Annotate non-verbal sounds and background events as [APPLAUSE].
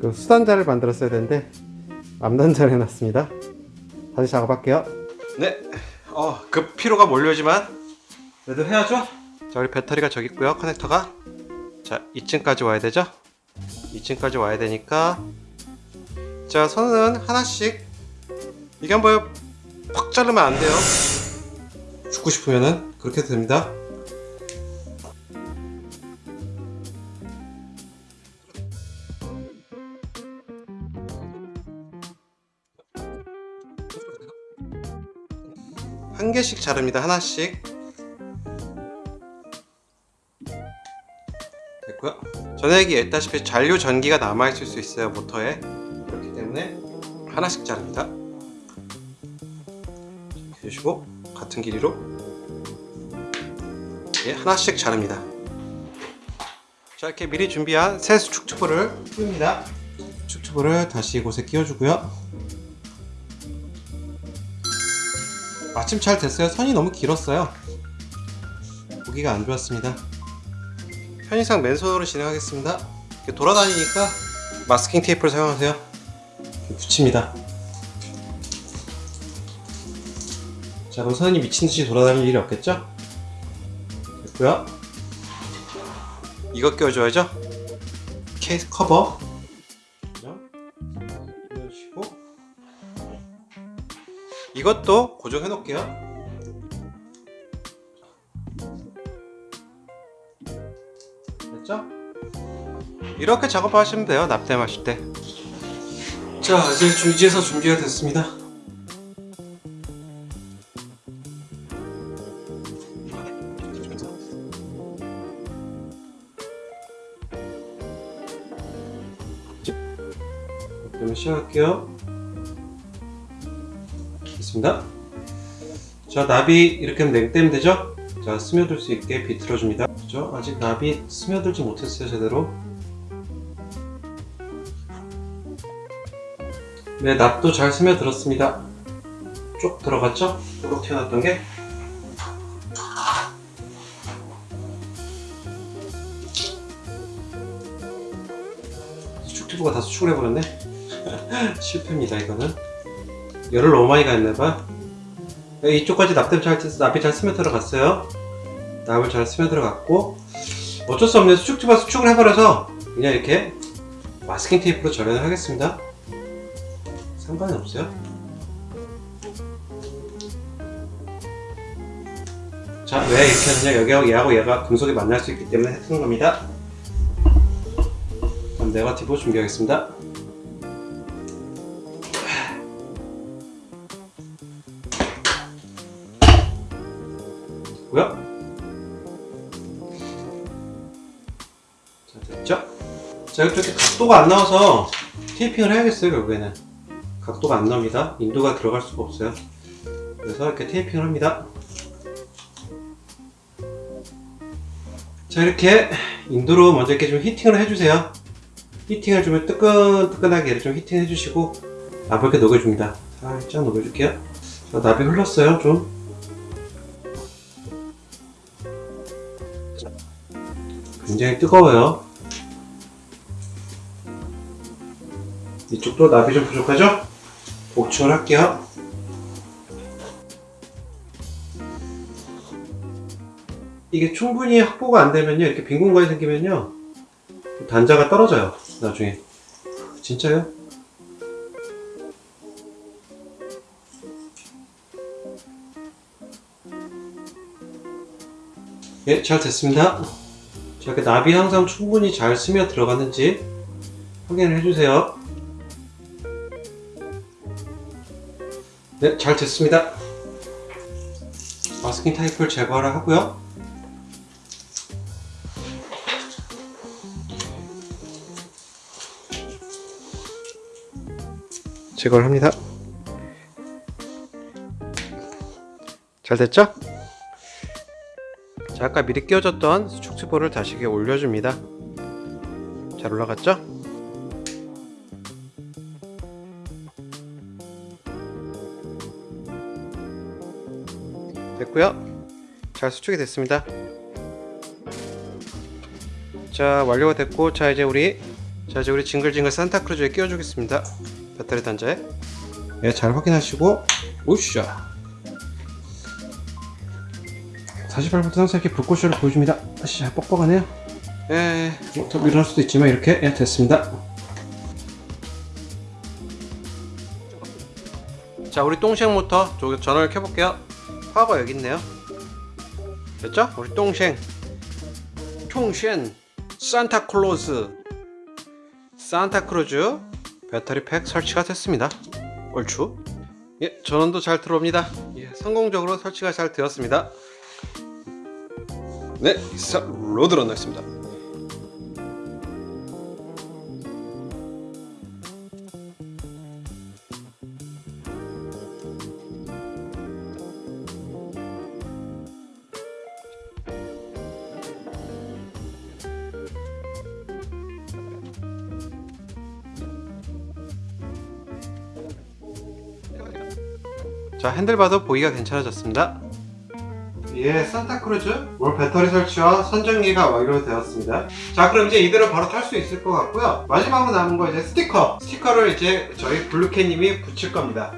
그 수단자를 만들었어야 되는데 암단자를 해놨습니다. 다시 작업할게요. 네, 어, 급 피로가 몰려오지만 그래도 해야죠. 자 우리 배터리가 저기 있고요 커넥터가. 자 2층까지 와야 되죠? 2층까지 와야 되니까. 자 선은 하나씩. 이게 한번 팍 자르면 안 돼요. 죽고 싶으면은 그렇게 됩니다 한 개씩 자릅니다. 하나씩. 됐고요. 전액이 했다시피 잔류 전기가 남아있을 수 있어요 모터에. 그렇기 때문에 하나씩 자릅니다. 해주시고 같은 길이로 예, 하나씩 자릅니다. 자 이렇게 미리 준비한 튜브를 풉니다. 수축 튜브를 다시 이곳에 끼워주고요 마침 잘 됐어요. 선이 너무 길었어요. 보기가 안 좋았습니다. 편의상 맨손으로 진행하겠습니다. 돌아다니니까 마스킹 테이프를 사용하세요. 붙입니다. 자 그럼 선이 미친듯이 돌아다닐 일이 없겠죠? 됐고요. 이거 껴줘야죠. 케이스 커버 이것도 고정해 놓을게요. 됐죠? 이렇게 작업하시면 돼요 납땜하실 때자 이제 주지에서 준비가 됐습니다. 그러면 시작할게요 됐습니다. 자 나비 이렇게 하면 냉땜 되죠? 자 스며들 수 있게 비틀어 줍니다. 그죠? 아직 나비 스며들지 못했어요 제대로. 네 납도 잘 스며들었습니다. 쭉 들어갔죠? 쭉 튀어나왔던 게. 수축튜브가 다 수축을 해버렸네. [LAUGHS] 실패입니다 이거는 열을 너무 많이 가했나봐. 이쪽까지 납땜 잘, 납이 잘 스며들어 갔어요. 납을 잘 스며들어 갔고 어쩔 수 없네. 수축튜브가 수축을 해버려서 그냥 이렇게 마스킹 테이프로 절연을 하겠습니다. 상관이 없어요. 자 왜 이렇게 하느냐. 여기하고 얘하고 얘가 금속이 만날 수 있기 때문에 해주는 겁니다. 그럼 네거티브 준비하겠습니다 자 됐죠? 자 이렇게 각도가 안 나와서 테이핑을 해야겠어요 결국에는. 각도가 안 나옵니다. 인도가 들어갈 수가 없어요. 그래서 이렇게 테이핑을 합니다. 자 이렇게 인도로 먼저 이렇게 좀 히팅을 해주세요. 히팅을 좀 뜨끈뜨끈하게 좀 히팅 해 주시고 납을 이렇게 녹여줍니다. 살짝 녹여줄게요. 자, 납이 흘렀어요 좀 굉장히 뜨거워요 이쪽도 납이 좀 부족하죠? 복층을 할게요 이게 충분히 확보가 안 되면요 이렇게 빈 공간이 생기면요 단자가 떨어져요 나중에 진짜요? 예, 잘 됐습니다. 자, 이렇게 납이 항상 충분히 잘 스며 들어갔는지 확인을 해주세요. 네, 잘 됐습니다. 마스킹 타이프를 제거를 하고요. 제거를 합니다. 잘 됐죠? 자, 아까 미리 끼워졌던 튜브를 다시 올려줍니다. 잘 올라갔죠? 됐고요. 잘 수축이 됐습니다. 자, 완료가 됐고, 자 이제 우리 자 이제 우리 징글징글 산타크루즈에 끼워 주겠습니다 배터리 단자에 예, 잘 확인하시고 오샤 48V 상태 이렇게 불꽃쇼를 보여줍니다 아씨 뻑뻑하네요. 예, 뭐더 밀어낼 수도 있지만 이렇게 예, 됐습니다. 자 우리 똥쉥 모터 저 전원을 켜볼게요. 파워가 여기 있네요. 됐죠? 우리 똥쉥 총쉥 산타클로즈. 산타크루즈 배터리 팩 설치가 됐습니다. 얼추. 예 전원도 잘 들어옵니다. 예, 성공적으로 설치가 잘 되었습니다 네 사, 로드로 넣습니다. 자 핸들바도 보기가 괜찮아졌습니다 예 산타크루즈 올 배터리 설치와 선전기가 완료되었습니다. 자 그럼 이제 이대로 바로 탈 수 있을 것 같고요. 마지막으로 남은 거 이제 스티커. 스티커를 이제 저희 블루캣님이 붙일 겁니다